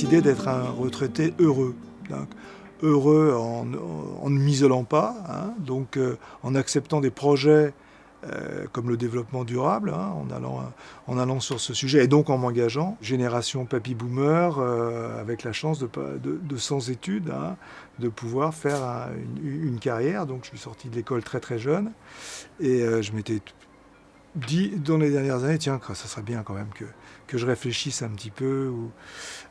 décidé d'être un retraité heureux. Heureux en, ne m'isolant pas, hein, donc euh, en acceptant des projets euh, comme le développement durable, hein, en, allant, en allant sur ce sujet, et donc en m'engageant. Génération papy boomer, euh, avec la chance de, de, de sans études, hein, de pouvoir faire une, carrière. Donc je suis sorti de l'école très très jeune, et je m'étais dit dans les dernières années, tiens, ça serait bien quand même que, que je réfléchisse un petit peu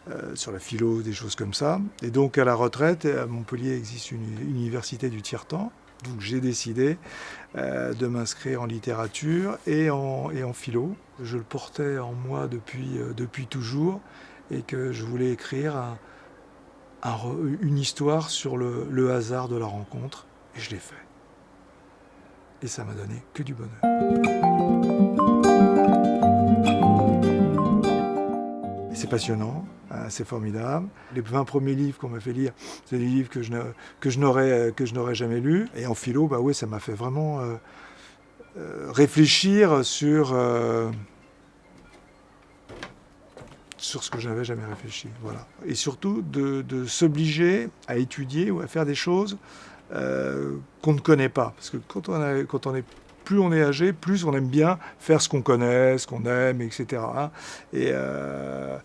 euh, sur la philo, des choses comme ça. Et donc à la retraite, à Montpellier existe une université du tiers-temps. Donc j'ai décidé euh, de m'inscrire en littérature et en, et en philo. Je le portais en moi depuis, euh, depuis toujours et que je voulais écrire un, un, une histoire sur le, le hasard de la rencontre. Et je l'ai fait. Et ça m'a donné que du bonheur. C'est passionnant, hein, c'est formidable. Les 20 premiers livres qu'on m'a fait lire, c'est des livres que je, que je n'aurais jamais lus. Et en philo, bah ouais, ça m'a fait vraiment euh, euh, réfléchir sur, euh, sur ce que je n'avais jamais réfléchi. Voilà. Et surtout de, de s'obliger à étudier ou à faire des choses euh, qu'on ne connaît pas. Parce que quand on, est plus on est âgé, plus on aime bien faire ce qu'on connaît, ce qu'on aime, etc. Et, euh,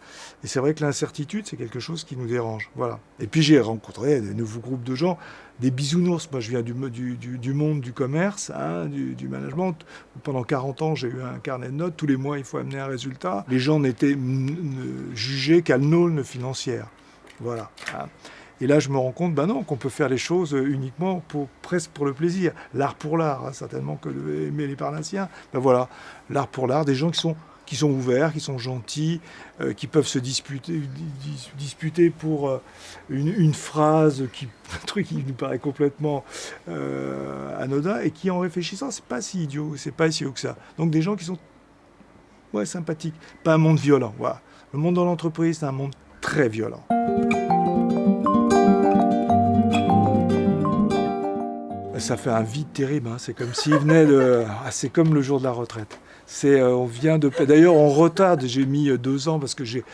et c'est vrai que l'incertitude, c'est quelque chose qui nous dérange. Voilà. Et puis j'ai rencontré de nouveaux groupes de gens, des bisounours. Moi, je viens du, monde du commerce, hein, du, management. Pendant 40 ans, j'ai eu un carnet de notes. Tous les mois, il faut amener un résultat. Les gens n'étaient jugés qu'à l'aune financière. Voilà. Hein. Et là, je me rends compte, ben non, qu'on peut faire les choses uniquement pour, presque pour le plaisir. L'art pour l'art, hein, certainement que aimer les Parnassiens. Ben voilà, l'art pour l'art, des gens qui sont, qui sont ouverts, qui sont gentils, euh, qui peuvent se disputer, dis, disputer pour euh, une, phrase, un truc qui nous paraît complètement euh, anodin, et qui, en réfléchissant, c'est pas si idiot, c'est pas si haut que ça. Donc des gens qui sont sympathiques. Pas un monde violent. Voilà. Le monde dans l'entreprise, c'est un monde très violent. Ça fait un vide terrible. Hein. C'est comme s'il venait de. Ah, c'est comme le jour de la retraite. C'est, euh, on vient de. D'ailleurs, on retarde. J'ai mis euh, deux ans parce que j'ai,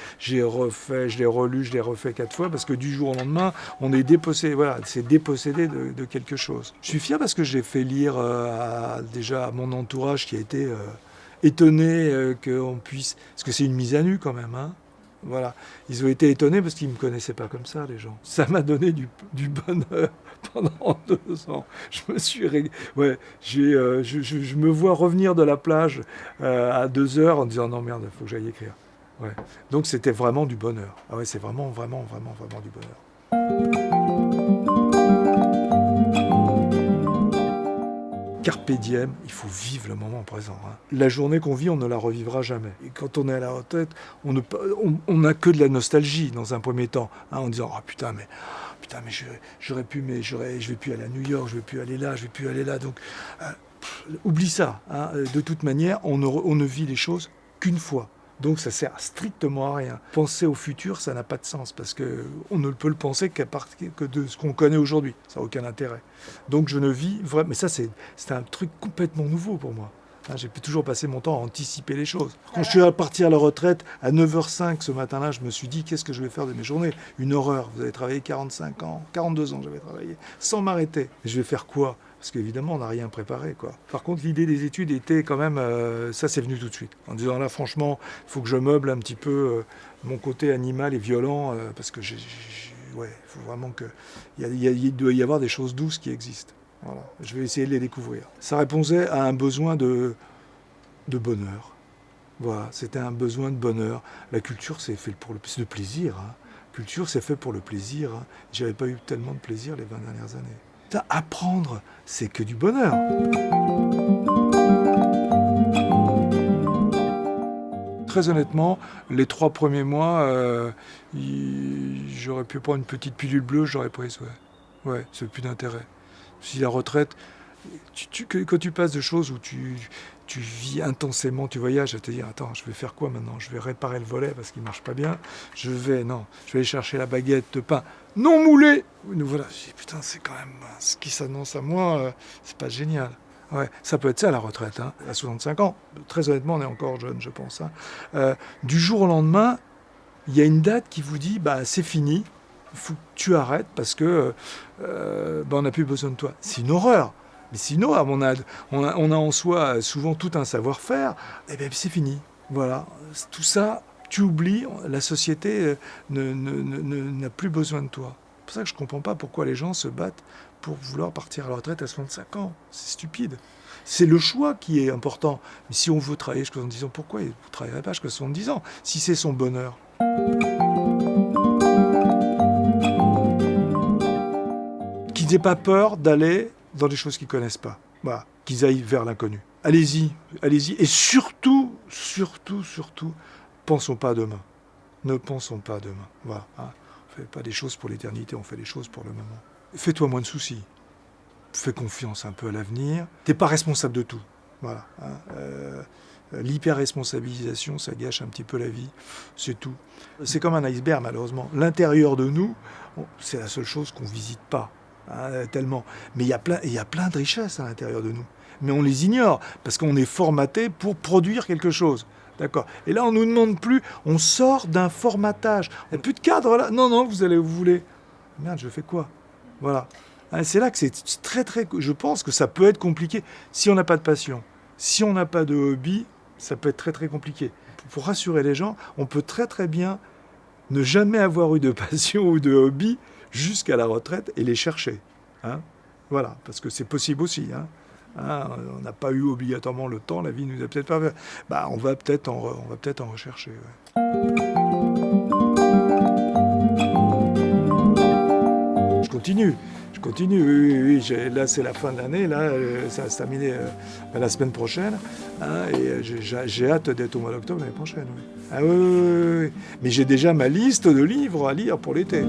refait, je l'ai relu, je l'ai refait quatre fois parce que du jour au lendemain, on est dépossédé. Voilà, c'est dépossédé de, quelque chose. Je suis fier parce que j'ai fait lire euh, déjà à mon entourage qui a été euh, étonné euh, qu'on puisse. Parce que c'est une mise à nu quand même. Hein. Voilà. Ils ont été étonnés parce qu'ils ne me connaissaient pas comme ça, les gens. Ça m'a donné du, bonheur pendant deux ans. Je me suis... Ouais, euh, je, me vois revenir de la plage euh, à deux heures en disant non merde, il faut que j'aille écrire. Ouais. Donc c'était vraiment du bonheur. Ah ouais, c'est vraiment, vraiment, vraiment, vraiment du bonheur. Carpe diem, il faut vivre le moment présent. Hein. La journée qu'on vit, on ne la revivra jamais. Et quand on est à la retraite, on n'a on, que de la nostalgie dans un premier temps, hein, en disant oh, putain mais putain mais j'aurais pu mais je vais plus aller à New York, je vais plus aller là, je vais plus aller là. Donc euh, oublie ça. Hein. De toute manière, on ne, on ne vit les choses qu'une fois. Donc ça sert strictement à rien. Penser au futur, ça n'a pas de sens parce que on ne peut le penser qu'à partir que de ce qu'on connaît aujourd'hui. Ça n'a aucun intérêt. Donc je ne vis vraiment. Mais ça, c'est un truc complètement nouveau pour moi. Hein, J'ai toujours passé mon temps à anticiper les choses. Quand je suis parti à la retraite, à 9h05 ce matin-là, je me suis dit, qu'est-ce que je vais faire de mes journées? Une horreur. Vous avez travaillé 45 ans, 42 ans j'avais travaillé, sans m'arrêter. Je vais faire quoi? Parce qu'évidemment, on n'a rien préparé. Quoi. Par contre, l'idée des études était quand même... Euh, ça, c'est venu tout de suite. En disant, là, franchement, il faut que je meuble un petit peu euh, mon côté animal et violent, euh, parce que. Ouais, faut vraiment que... Il, y doit y avoir des choses douces qui existent. Voilà. Je vais essayer de les découvrir. Ça répondait à un besoin de, bonheur. Voilà, c'était un besoin de bonheur. La culture, c'est fait pour le de plaisir. Hein. Culture, c'est fait pour le plaisir. Hein. J'avais pas eu tellement de plaisir les 20 dernières années. Apprendre, c'est que du bonheur. Très honnêtement, les trois premiers mois, euh, j'aurais pu prendre une petite pilule bleue, j'aurais pris, ouais. Ouais, c'est plus d'intérêt. Si la retraite, quand tu passes de choses où tu, vis intensément, tu voyages, à te dire, attends, je vais faire quoi maintenant? Je vais réparer le volet parce qu'il ne marche pas bien. Je vais, non, je vais aller chercher la baguette de pain non moulée. Voilà, je dis, putain, c'est quand même ce qui s'annonce à moi, euh, c'est pas génial. Ouais, ça peut être ça la retraite, hein, à 65 ans. Très honnêtement, on est encore jeune, je pense. Hein. Euh, du jour au lendemain, Il y a une date qui vous dit, bah, c'est fini, tu arrêtes parce que euh, bah, on n'a plus besoin de toi. C'est une horreur. Mais sinon, on a, en soi souvent tout un savoir-faire, et bien c'est fini. Voilà. Tout ça, tu oublies, la société n'a ne, plus besoin de toi. C'est pour ça que je ne comprends pas pourquoi les gens se battent pour vouloir partir à la retraite à 65 ans. C'est stupide. C'est le choix qui est important. Mais si on veut travailler jusqu'à 70 ans, pourquoi vous ne travaillerez pas jusqu'à 70 ans Si c'est son bonheur? Qu'ils n'aient pas peur d'aller dans des choses qu'ils ne connaissent pas. Voilà. Qu'ils aillent vers l'inconnu. Allez-y, allez-y. Et surtout, surtout, surtout, pensons pas à demain. Ne pensons pas à demain. Voilà. Hein. On ne fait pas des choses pour l'éternité, on fait des choses pour le moment. Fais-toi moins de soucis. Fais confiance un peu à l'avenir. Tu n'es pas responsable de tout. Voilà. Hein. Euh, l'hyper-responsabilisation, ça gâche un petit peu la vie. C'est tout. C'est comme un iceberg, malheureusement. L'intérieur de nous, c'est la seule chose qu'on ne visite pas. Hein, tellement. Mais il y, a plein, il y a plein de richesses à l'intérieur de nous. Mais on les ignore, parce qu'on est formaté pour produire quelque chose. D'accord. Et là, on ne nous demande plus, on sort d'un formatage. Il n'y a plus de cadre là. Non, non, vous allez vous voulez. Merde, je fais quoi? Voilà. Hein, c'est là que c'est très, très. Je pense que ça peut être compliqué si on n'a pas de passion. Si on n'a pas de hobby, ça peut être très, très compliqué. Pour rassurer les gens, on peut très, très bien ne jamais avoir eu de passion ou de hobby jusqu'à la retraite et les chercher. Hein voilà, parce que c'est possible aussi. Hein Hein, on n'a pas eu obligatoirement le temps, la vie nous a peut-être pas. Bah, on va peut-être en, peut-être en rechercher. Je continue. Je continue, oui, oui, Là, c'est la fin de l'année. Là, euh, ça va se terminer euh, bah, la semaine prochaine. Et euh, j'ai hâte d'être au mois d'octobre l'année prochaine. Ah, Mais j'ai déjà ma liste de livres à lire pour l'été.